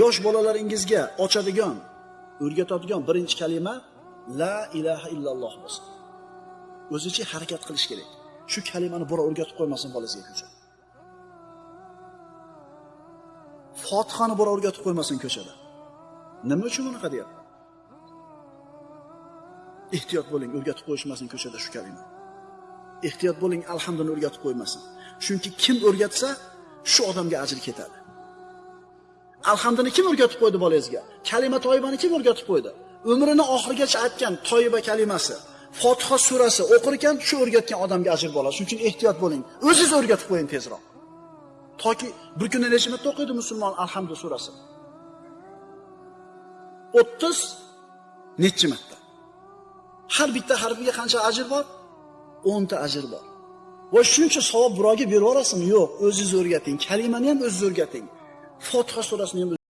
yosh bolalaringizga ochadigan, o'rgatadigan birinchi kalima la ilaha illalloh bo'lsin. O'zicha harakat qilish kerak. Shu kalimani birov o'rgatib qo'ymasin bolasiga ko'chada. Fotihani birov o'rgatib qo'ymasin ko'chada. Nima uchun bunaqa deyapti? Ehtiyot bo'ling, o'rgatib qo'yishmasin ko'chada shu kalima. Ehtiyot bo'ling, alhamdulillah o'rgatib qo'ymasin. Chunki kim o'rgatsa, shu odamga ajr ketadi. Alhamdini kim o'rgatib qo'ydi bolangizga? Kalima toyibani kim o'rgatib qo'ydi? Umrini oxirigacha aytgan toyiba kalimasi, Fotiha surasi o'qir ekan, shu o'rgatgan odamga ajr bo'ladi. Shuning uchun ehtiyot bo'ling. O'zingiz o'rgatib qo'ying tezroq. Toki bir kunda necha marta o'qiydi musulmon Alhamdu surasi? 30 nechi marta? Har bitta harfiga qancha ajr bor? 10 ta ajr bor. Va shuncha savob birovga berib yuborasizmi? Yo'q, o'zingiz o'rgating. Kalimani ham o'zingiz o'rgating. Fotiha surasini ham